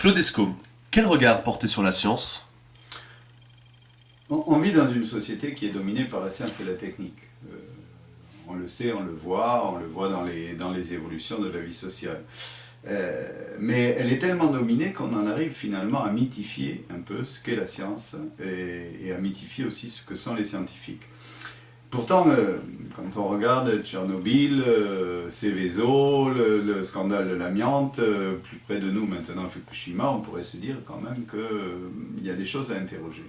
Claudesco, quel regard porter sur la science? On, vit dans une société qui est dominée par la science et la technique. Euh, on le sait, on le voit, on le voit dans les, évolutions de la vie sociale. Euh, mais elle est tellement dominée qu'on en arrive finalement à mythifier un peu ce qu'est la science et, à mythifier aussi ce que sont les scientifiques. Pourtant, euh, quand on regarde Tchernobyl, euh, Céveso, le, scandale de l'amiante, plus près de nous maintenant Fukushima, on pourrait se dire quand même qu'il y a des choses à interroger.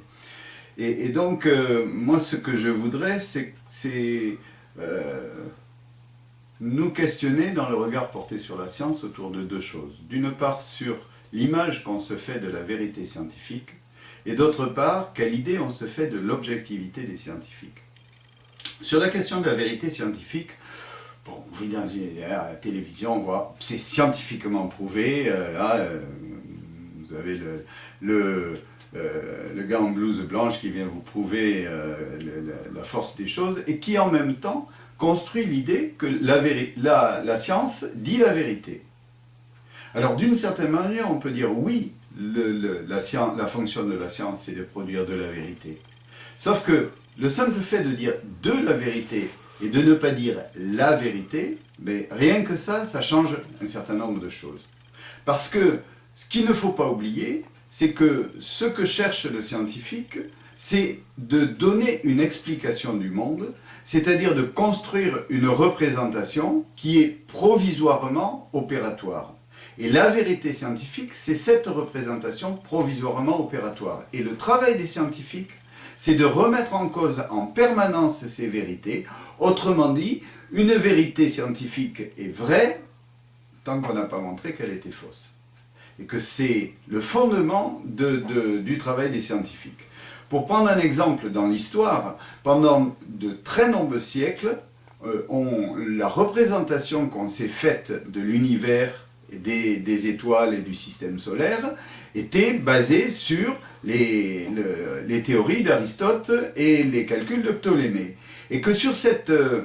Et, et donc, moi ce que je voudrais, c'est nous questionner dans le regard porté sur la science autour de deux choses. D'une part sur l'image qu'on se fait de la vérité scientifique, et d'autre part, quelle idée on se fait de l'objectivité des scientifiques. Sur la question de la vérité scientifique, bon, on vit dans une, la télévision, on voit, c'est scientifiquement prouvé, euh, là, euh, vous avez le, le, euh, gars en blouse blanche qui vient vous prouver la force des choses, et qui en même temps construit l'idée que la, la, science dit la vérité. Alors d'une certaine manière, on peut dire oui, la, science, la fonction de la science, c'est de produire de la vérité. Sauf que le simple fait de dire de la vérité et de ne pas dire la vérité, mais rien que ça, ça change un certain nombre de choses. Parce que ce qu'il ne faut pas oublier, c'est que ce que cherche le scientifique, c'est de donner une explication du monde, c'est-à-dire de construire une représentation qui est provisoirement opératoire. Et la vérité scientifique, c'est cette représentation provisoirement opératoire. Et le travail des scientifiques, c'est de remettre en cause en permanence ces vérités. Autrement dit, une vérité scientifique est vraie tant qu'on n'a pas montré qu'elle était fausse. Et que c'est le fondement du travail des scientifiques. Pour prendre un exemple dans l'histoire, pendant de très nombreux siècles, euh, la représentation qu'on s'est faite de l'univers, des, étoiles et du système solaire était basée sur les, les théories d'Aristote et les calculs de Ptolémée. Et que sur cette euh,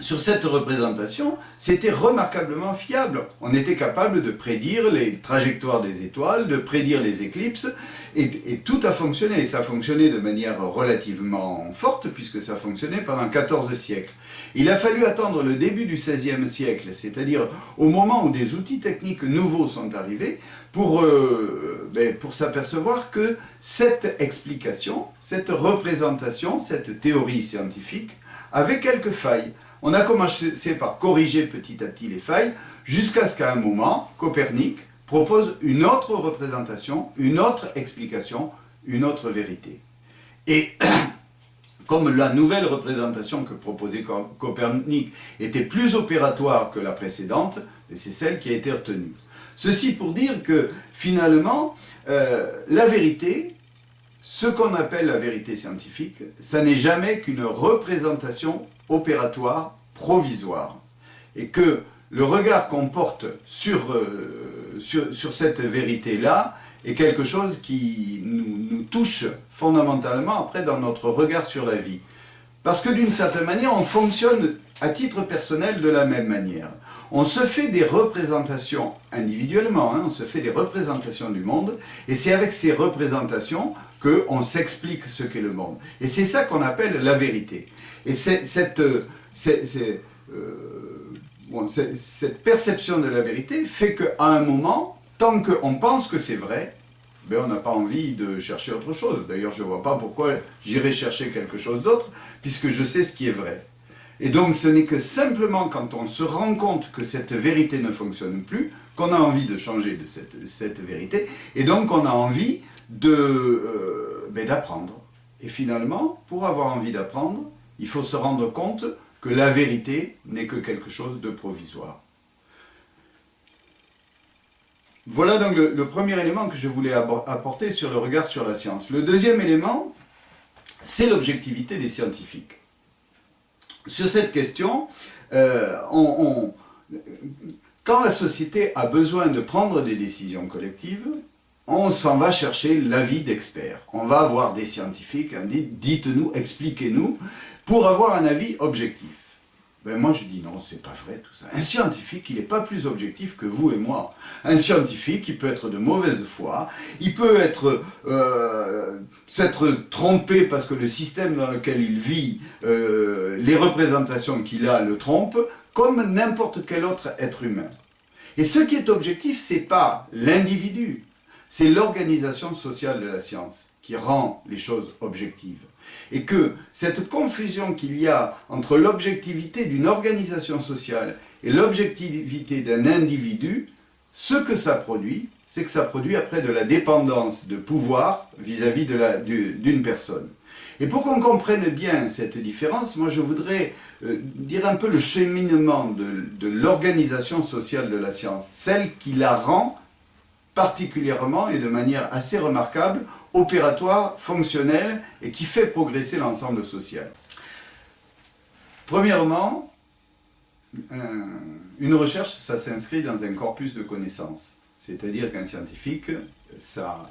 sur cette représentation, c'était remarquablement fiable. On était capable de prédire les trajectoires des étoiles, de prédire les éclipses, et, tout a fonctionné. Et ça a fonctionné de manière relativement forte, puisque ça fonctionnait pendant 14 siècles. Il a fallu attendre le début du XVIe siècle, c'est-à-dire au moment où des outils techniques nouveaux sont arrivés, euh, ben, pour s'apercevoir que cette explication, cette représentation, cette théorie scientifique, avait quelques failles. On a commencé par corriger petit à petit les failles, jusqu'à ce qu'à un moment, Copernic propose une autre représentation, une autre explication, une autre vérité. Et comme la nouvelle représentation que proposait Copernic était plus opératoire que la précédente, c'est celle qui a été retenue. Ceci pour dire que finalement, euh, la vérité, ce qu'on appelle la vérité scientifique, ça n'est jamais qu'une représentation opératoire provisoire. Et que le regard qu'on porte sur, euh, cette vérité-là est quelque chose qui nous, nous, touche fondamentalement après dans notre regard sur la vie. Parce que d'une certaine manière, on fonctionne à titre personnel de la même manière. On se fait des représentations individuellement, hein, on se fait des représentations du monde, et c'est avec ces représentations qu'on s'explique ce qu'est le monde. Et c'est ça qu'on appelle la vérité. Et cette, euh, cette perception de la vérité fait qu'à un moment, tant qu'on pense que c'est vrai, ben on n'a pas envie de chercher autre chose. D'ailleurs, je ne vois pas pourquoi j'irais chercher quelque chose d'autre, puisque je sais ce qui est vrai. Et donc, ce n'est que simplement quand on se rend compte que cette vérité ne fonctionne plus, qu'on a envie de changer de cette, cette, vérité, et donc on a envie euh, ben d'apprendre. et finalement, pour avoir envie d'apprendre, il faut se rendre compte que la vérité n'est que quelque chose de provisoire. Voilà donc le, premier élément que je voulais apporter sur le regard sur la science. Le deuxième élément, c'est l'objectivité des scientifiques. Sur cette question, euh, quand la société a besoin de prendre des décisions collectives, on s'en va chercher l'avis d'experts. On va voir des scientifiques, dites-nous, expliquez-nous, pour avoir un avis objectif. ben moi je dis non, c'est pas vrai tout ça. Un scientifique, il n'est pas plus objectif que vous et moi. Un scientifique, il peut être de mauvaise foi, il peut être euh, s'être trompé parce que le système dans lequel il vit, euh, les représentations qu'il a le trompent, comme n'importe quel autre être humain. Et ce qui est objectif, c'est pas l'individu, c'est l'organisation sociale de la science qui rend les choses objectives et que cette confusion qu'il y a entre l'objectivité d'une organisation sociale et l'objectivité d'un individu, ce que ça produit, c'est que ça produit après de la dépendance de pouvoir vis-à-vis d'une personne. Et pour qu'on comprenne bien cette différence, moi je voudrais euh, dire un peu le cheminement de l'organisation sociale de la science, celle qui la rend particulièrement et de manière assez remarquable, opératoire, fonctionnel et qui fait progresser l'ensemble social. Premièrement, une recherche, ça s'inscrit dans un corpus de connaissances. C'est-à-dire qu'un scientifique, ça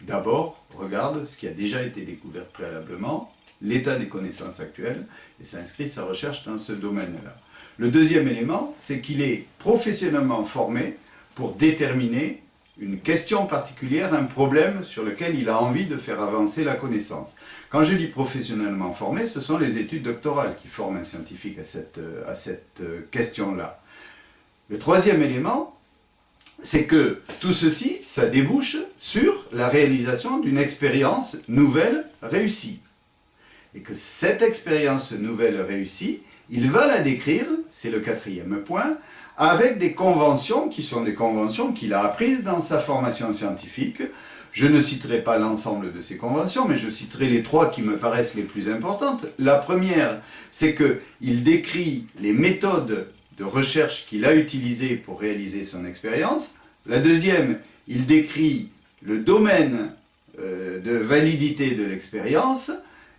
d'abord regarde ce qui a déjà été découvert préalablement, l'état des connaissances actuelles, et ça inscrit sa recherche dans ce domaine-là. Le deuxième élément, c'est qu'il est professionnellement formé pour déterminer une question particulière, un problème sur lequel il a envie de faire avancer la connaissance. Quand je dis professionnellement formé, ce sont les études doctorales qui forment un scientifique à cette, euh, à cette euh, question-là. Le troisième élément, c'est que tout ceci, ça débouche sur la réalisation d'une expérience nouvelle réussie. Et que cette expérience nouvelle réussie, il va la décrire, c'est le quatrième point, avec des conventions qui sont des conventions qu'il a apprises dans sa formation scientifique. Je ne citerai pas l'ensemble de ces conventions, mais je citerai les trois qui me paraissent les plus importantes. La première, c'est qu'il décrit les méthodes de recherche qu'il a utilisées pour réaliser son expérience. La deuxième, il décrit le domaine euh, de validité de l'expérience.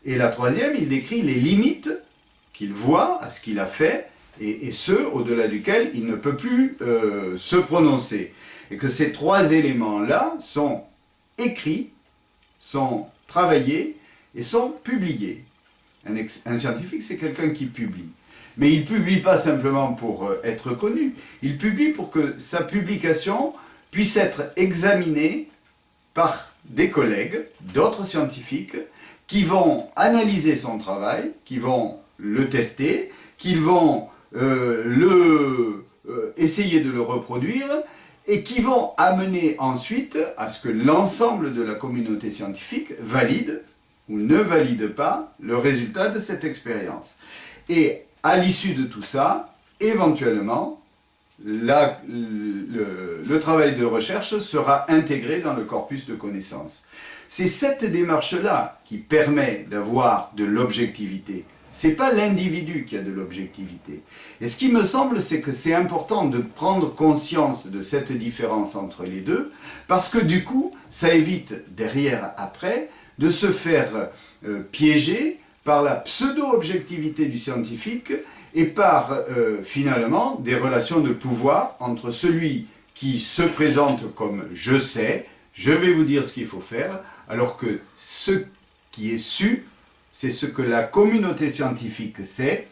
Et la troisième, il décrit les limites qu'il voit à ce qu'il a fait et, ce, au-delà duquel il ne peut plus euh, se prononcer. Et que ces trois éléments-là sont écrits, sont travaillés et sont publiés. Un, scientifique, c'est quelqu'un qui publie. Mais il publie pas simplement pour euh, être connu, il publie pour que sa publication puisse être examinée par des collègues, d'autres scientifiques, qui vont analyser son travail, qui vont le tester, qui vont le, euh, essayer de le reproduire et qui vont amener ensuite à ce que l'ensemble de la communauté scientifique valide ou ne valide pas le résultat de cette expérience. Et à l'issue de tout ça, éventuellement, le, le, travail de recherche sera intégré dans le corpus de connaissances. C'est cette démarche-là qui permet d'avoir de l'objectivité, c'est pas l'individu qui a de l'objectivité. Et ce qui me semble, c'est que c'est important de prendre conscience de cette différence entre les deux, parce que du coup, ça évite derrière, après, de se faire euh, piéger par la pseudo-objectivité du scientifique et par, euh, finalement, des relations de pouvoir entre celui qui se présente comme « je sais », je vais vous dire ce qu'il faut faire, alors que ce qui est su c'est ce que la communauté scientifique sait,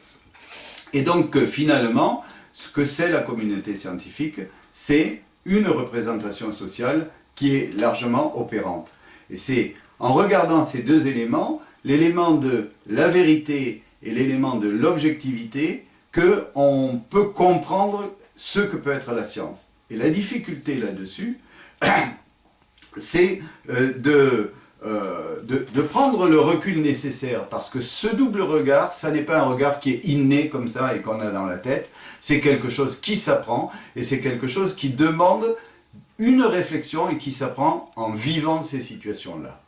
et donc finalement, ce que c'est la communauté scientifique, c'est une représentation sociale qui est largement opérante. Et c'est en regardant ces deux éléments, l'élément de la vérité et l'élément de l'objectivité, qu'on peut comprendre ce que peut être la science. Et la difficulté là-dessus, c'est euh, de de, prendre le recul nécessaire, parce que ce double regard, ça n'est pas un regard qui est inné comme ça et qu'on a dans la tête, c'est quelque chose qui s'apprend, et c'est quelque chose qui demande une réflexion et qui s'apprend en vivant ces situations-là.